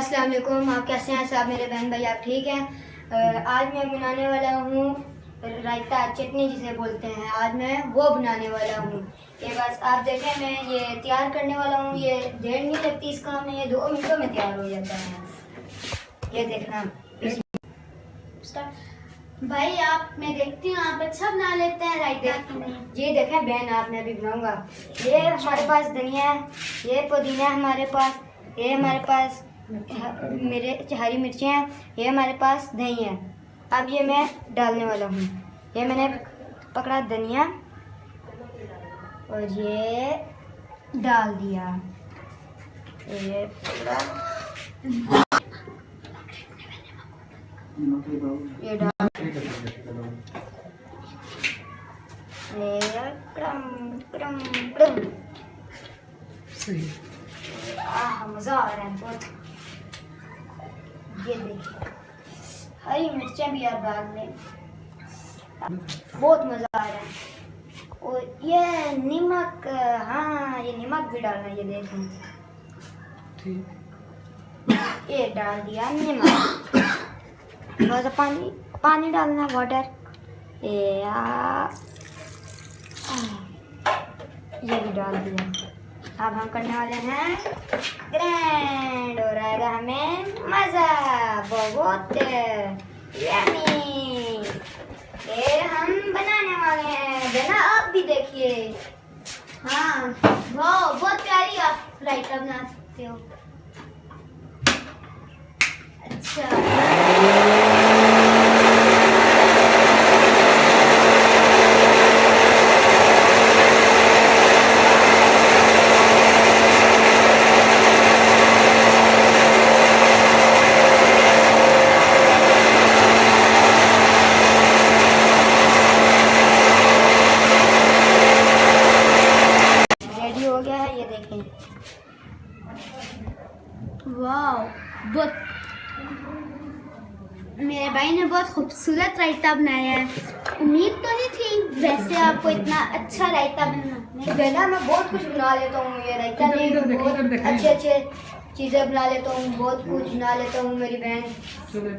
السلام علیکم، آپ کیسے ہیں؟ صاحب، میرے بہن بھائی، آپ ٹھیک ہیں؟ آج میں بنانے والا ہوں رائتا چٹنی جسے بولتے ہیں۔ آج میں وہ بنانے والا ہوں۔ یہ بس آپ دیکھیں، میں یہ تیار کرنے والا ہوں۔ یہ دیر نہیں لگتی اس کام میں، یہ دو منٹوں میں تیار ہو جاتا ہے۔ یہ دیکھنا۔ بھائی، آپ، میں دیکھتی ہوں، آپ اچھا بنا لیتے ہیں رائتا۔ جی دیکھیں، بہن، آپ، میں بھی بناؤں گا۔ یہ ہمارے پاس دھنیا ہے، یہ پودینہ ہے ہمارے پاس، یہ ہمارے پاس میرے ہری مرچیں ہیں یہ ہمارے پاس دہی ہے اب یہ میں ڈالنے والا ہوں۔ یہ میں نے پکڑا دھنیا اور یہ ڈال دیا۔ یہ پکڑا۔ یہ ڈال مزہ آ رہا ہے بہت۔ یہ دیکھیے ہری مرچیں بھی آپ ڈال لیں بہت مزہ آ رہا ہے۔ اور یہ نمک ہاں یہ نمک بھی ڈالنا یہ دیکھیں۔ یہ ڈال دیا نمک۔ تھوڑا سا پانی پانی ڈالنا واٹر یہ بھی ڈال دیا۔ اب ہم کرنے والے ہیں گرینڈ اور آئے گا ہمیں مزہ، بہت یمی۔ یہ ہم بنانے والے ہیں۔ بنا، آپ بھی دیکھیے۔ ہاں بہت پیاری آپ رائتا بنا سکتے ہو اچھا ریڈی ہو گیا ہے واہ بہت میرے بھائی نے بہت خوبصورت رائتا بنایا ہے۔ امید تو نہیں تھی ویسے آپ کو اتنا اچھا رائتا بنانا۔ بہنا میں بہت کچھ بنا لیتا ہوں یہ نہیں بہت اچھے اچھے چیزیں بنا لیتا ہوں بہت کچھ بنا لیتا ہوں میری بہن۔